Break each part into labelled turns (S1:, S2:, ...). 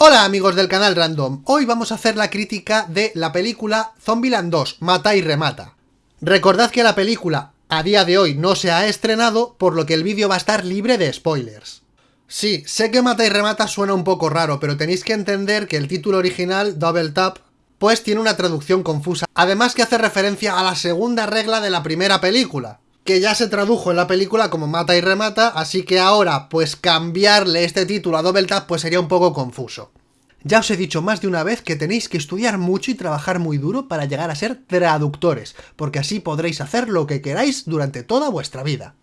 S1: Hola amigos del canal Random, hoy vamos a hacer la crítica de la película Zombieland 2, Mata y Remata. Recordad que la película a día de hoy no se ha estrenado, por lo que el vídeo va a estar libre de spoilers. Sí, sé que Mata y Remata suena un poco raro, pero tenéis que entender que el título original, Double Tap, pues tiene una traducción confusa, además que hace referencia a la segunda regla de la primera película, que ya se tradujo en la película como mata y remata, así que ahora, pues cambiarle este título a Double Tap pues sería un poco confuso. Ya os he dicho más de una vez que tenéis que estudiar mucho y trabajar muy duro para llegar a ser traductores, porque así podréis hacer lo que queráis durante toda vuestra vida.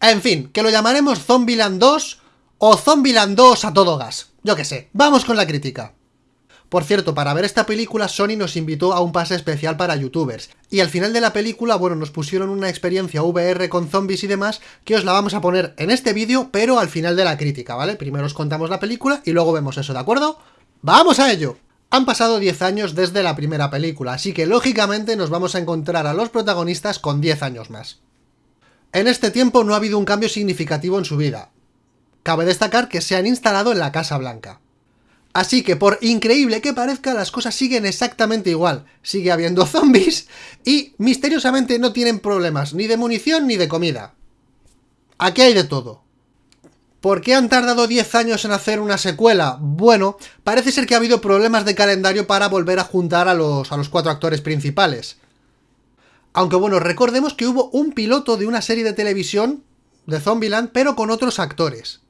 S1: En fin, que lo llamaremos Zombieland 2 o Zombieland 2 a todo gas. Yo qué sé, vamos con la crítica. Por cierto, para ver esta película Sony nos invitó a un pase especial para youtubers, y al final de la película, bueno, nos pusieron una experiencia VR con zombies y demás, que os la vamos a poner en este vídeo, pero al final de la crítica, ¿vale? Primero os contamos la película y luego vemos eso, ¿de acuerdo? ¡Vamos a ello! Han pasado 10 años desde la primera película, así que lógicamente nos vamos a encontrar a los protagonistas con 10 años más. En este tiempo no ha habido un cambio significativo en su vida. Cabe destacar que se han instalado en la Casa Blanca. Así que por increíble que parezca, las cosas siguen exactamente igual. Sigue habiendo zombies y misteriosamente no tienen problemas ni de munición ni de comida. Aquí hay de todo. ¿Por qué han tardado 10 años en hacer una secuela? Bueno, parece ser que ha habido problemas de calendario para volver a juntar a los, a los cuatro actores principales. Aunque bueno, recordemos que hubo un piloto de una serie de televisión de Zombieland, pero con otros actores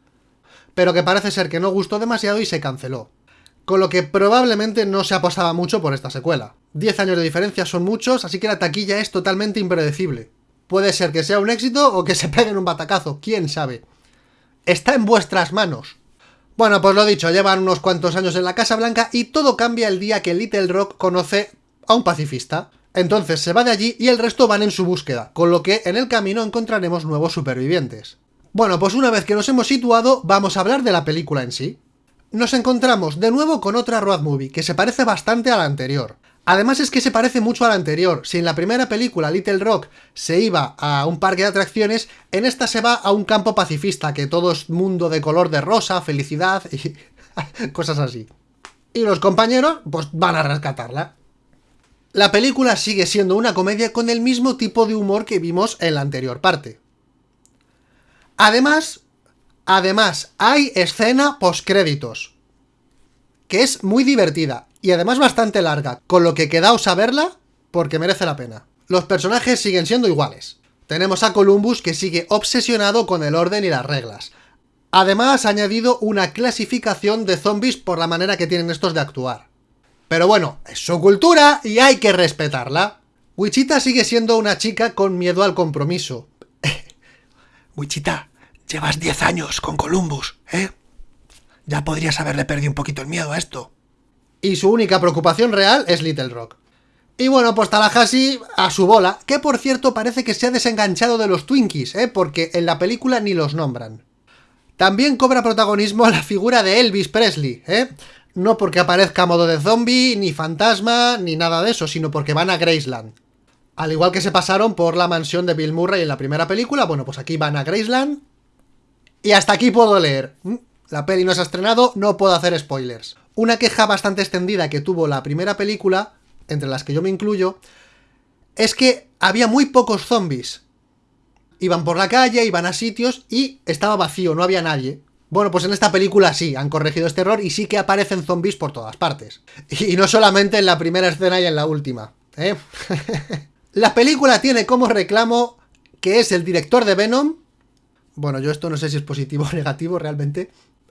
S1: pero que parece ser que no gustó demasiado y se canceló. Con lo que probablemente no se apostaba mucho por esta secuela. 10 años de diferencia son muchos, así que la taquilla es totalmente impredecible. Puede ser que sea un éxito o que se peguen un batacazo, quién sabe. Está en vuestras manos. Bueno, pues lo dicho, llevan unos cuantos años en la Casa Blanca y todo cambia el día que Little Rock conoce a un pacifista. Entonces se va de allí y el resto van en su búsqueda, con lo que en el camino encontraremos nuevos supervivientes. Bueno, pues una vez que nos hemos situado, vamos a hablar de la película en sí. Nos encontramos de nuevo con otra road movie, que se parece bastante a la anterior. Además es que se parece mucho a la anterior, si en la primera película Little Rock se iba a un parque de atracciones, en esta se va a un campo pacifista, que todo es mundo de color de rosa, felicidad y cosas así. Y los compañeros, pues van a rescatarla. La película sigue siendo una comedia con el mismo tipo de humor que vimos en la anterior parte. Además, además, hay escena postcréditos, que es muy divertida y además bastante larga, con lo que quedaos a verla porque merece la pena. Los personajes siguen siendo iguales. Tenemos a Columbus que sigue obsesionado con el orden y las reglas. Además ha añadido una clasificación de zombies por la manera que tienen estos de actuar. Pero bueno, es su cultura y hay que respetarla. Wichita sigue siendo una chica con miedo al compromiso. Wichita, Llevas 10 años con Columbus, ¿eh? Ya podrías haberle perdido un poquito el miedo a esto. Y su única preocupación real es Little Rock. Y bueno, pues Tallahassee a su bola, que por cierto parece que se ha desenganchado de los Twinkies, ¿eh? Porque en la película ni los nombran. También cobra protagonismo la figura de Elvis Presley, ¿eh? No porque aparezca a modo de zombie, ni fantasma, ni nada de eso, sino porque van a Graceland. Al igual que se pasaron por la mansión de Bill Murray en la primera película, bueno, pues aquí van a Graceland y hasta aquí puedo leer. Mm, la peli no se ha estrenado, no puedo hacer spoilers. Una queja bastante extendida que tuvo la primera película, entre las que yo me incluyo, es que había muy pocos zombies. Iban por la calle, iban a sitios y estaba vacío, no había nadie. Bueno, pues en esta película sí, han corregido este error y sí que aparecen zombies por todas partes. Y no solamente en la primera escena y en la última, ¿eh? la película tiene como reclamo que es el director de Venom, bueno, yo esto no sé si es positivo o negativo realmente.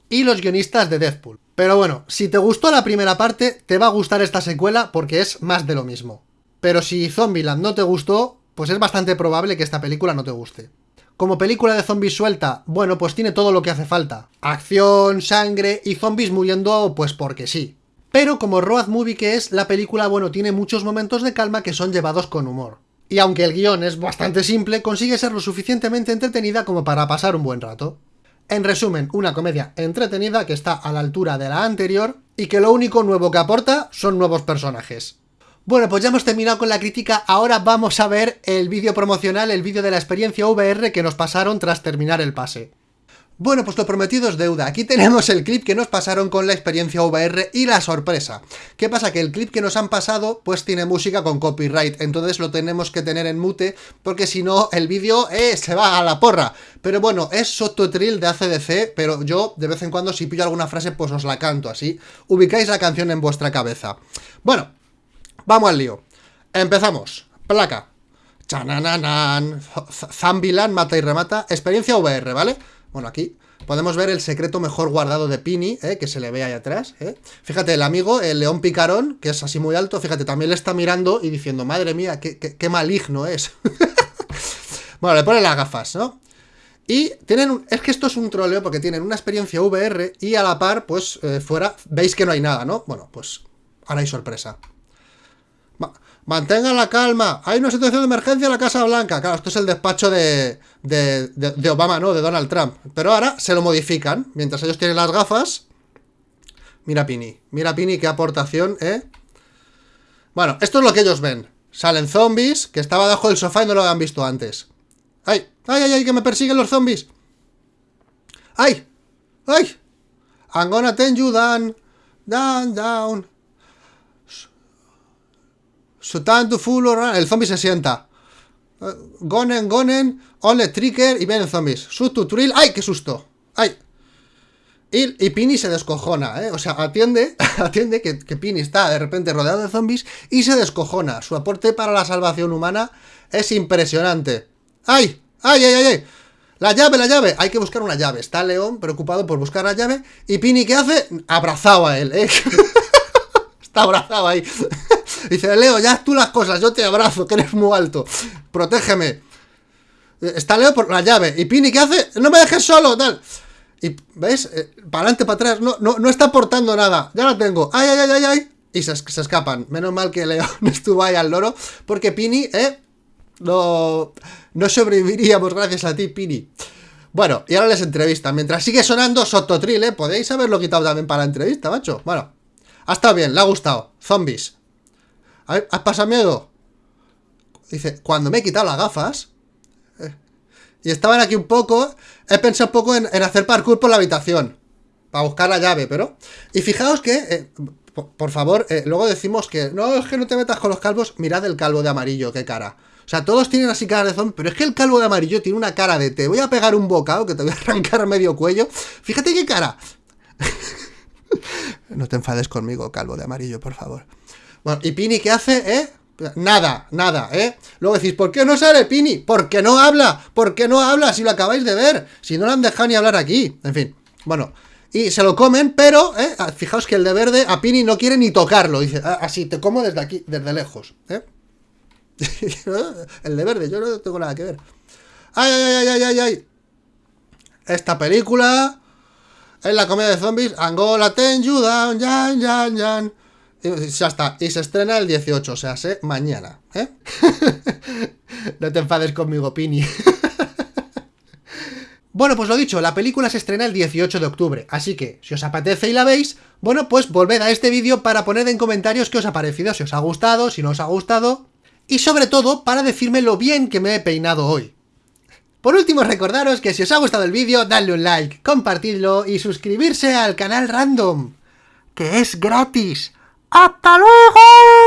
S1: Y los guionistas de Deadpool. Pero bueno, si te gustó la primera parte, te va a gustar esta secuela porque es más de lo mismo. Pero si Zombieland no te gustó, pues es bastante probable que esta película no te guste. Como película de zombies suelta, bueno, pues tiene todo lo que hace falta. Acción, sangre y zombies muriendo, pues porque sí. Pero como road movie que es, la película, bueno, tiene muchos momentos de calma que son llevados con humor y aunque el guion es bastante simple, consigue ser lo suficientemente entretenida como para pasar un buen rato. En resumen, una comedia entretenida que está a la altura de la anterior y que lo único nuevo que aporta son nuevos personajes. Bueno, pues ya hemos terminado con la crítica, ahora vamos a ver el vídeo promocional, el vídeo de la experiencia VR que nos pasaron tras terminar el pase. Bueno, pues lo prometido es deuda. Aquí tenemos el clip que nos pasaron con la experiencia VR y la sorpresa. ¿Qué pasa? Que el clip que nos han pasado, pues tiene música con copyright, entonces lo tenemos que tener en mute, porque si no, el vídeo eh, se va a la porra. Pero bueno, es Sototril de ACDC, pero yo, de vez en cuando, si pillo alguna frase, pues os la canto así. Ubicáis la canción en vuestra cabeza. Bueno, vamos al lío. Empezamos. Placa. Chanananan. Zambilan mata y remata. Experiencia VR, ¿vale? Bueno, aquí podemos ver el secreto mejor guardado de Pini, ¿eh? que se le ve ahí atrás. ¿eh? Fíjate, el amigo, el león picarón, que es así muy alto, fíjate, también le está mirando y diciendo, madre mía, qué, maligno es. bueno, le pone las gafas, ¿no? Y tienen, es que esto es un troleo porque tienen una experiencia VR y a la par, pues, eh, fuera, veis que no hay nada, ¿no? Bueno, pues, ahora hay sorpresa. Mantengan la calma. Hay una situación de emergencia en la Casa Blanca. Claro, esto es el despacho de, de, Obama, ¿no? De Donald Trump. Pero ahora se lo modifican. Mientras ellos tienen las gafas. Mira Pini. Mira Pini, qué aportación, ¿eh? Bueno, esto es lo que ellos ven. Salen zombies, que estaba debajo del sofá y no lo habían visto antes. ¡Ay! ¡Ay, ay, ay! ¡Que me persiguen los zombies! ¡Ay! ¡Ay! I'm gonna ten you. Down, down. Sutan full El zombie se sienta. Gonen, gonen, ole trigger y vienen zombies. Sutu trill. ¡Ay, qué susto! ¡Ay! Y, y, Pini se descojona, ¿eh? O sea, atiende, atiende que, que, Pini está de repente rodeado de zombies y se descojona. Su aporte para la salvación humana es impresionante. ¡Ay! ¡Ay, ay, ay, ay! La llave, la llave. Hay que buscar una llave. Está León preocupado por buscar la llave. Y Pini, ¿qué hace? Abrazado a él, ¿eh? está abrazado ahí. Dice, Leo, ya tú las cosas, yo te abrazo, que eres muy alto. Protégeme. Está Leo por la llave. ¿Y Pini qué hace? No me dejes solo, tal. Y, ¿ves? Eh, para adelante, para atrás. No, no, no está aportando nada. Ya la tengo. ¡Ay, ay, ay, ay, ay! Y se, escapan. Menos mal que Leo no estuvo ahí al loro. Porque Pini, ¿eh? No, no sobreviviríamos gracias a ti, Pini. Bueno, y ahora les entrevista. Mientras sigue sonando Sototril, ¿eh? Podéis haberlo quitado también para la entrevista, macho. Bueno, ha estado bien, le ha gustado. Zombies. ¿Has pasado miedo? Dice, cuando me he quitado las gafas eh, y estaban aquí un poco, he pensado un poco en, hacer parkour por la habitación para buscar la llave, pero... Y fijaos que, eh, por, favor, eh, luego decimos que no, es que no te metas con los calvos, mirad el calvo de amarillo, qué cara. O sea, todos tienen así cara de zombie, pero es que el calvo de amarillo tiene una cara de te voy a pegar un bocado que te voy a arrancar medio cuello. Fíjate qué cara. no te enfades conmigo, calvo de amarillo, por favor. Bueno, ¿y Pini qué hace, eh? Nada, nada, ¿eh? Luego decís, ¿por qué no sale Pini? ¿Por qué no habla? ¿Por qué no habla si lo acabáis de ver? Si no lo han dejado ni hablar aquí. En fin, bueno. Y se lo comen, pero, ¿eh? Fijaos que el de verde a Pini no quiere ni tocarlo. Dice, ah, así, te como desde aquí, desde lejos, ¿eh? el de verde, yo no tengo nada que ver. ¡Ay, ay, ay, ay, ay, ay! Esta película es la comedia de zombies Angola, ten you down, yan, yan, yan. Y ya está, y se estrena el 18, o sea, sé mañana, ¿eh? no te enfades conmigo, Pini. bueno, pues lo dicho, la película se estrena el 18 de octubre, así que, si os apetece y la veis, bueno, pues volved a este vídeo para poner en comentarios qué os ha parecido, si os ha gustado, si no os ha gustado, y sobre todo, para decirme lo bien que me he peinado hoy. Por último, recordaros que si os ha gustado el vídeo, dadle un like, compartidlo y suscribirse al canal Random, que es gratis. ¡Hasta luego!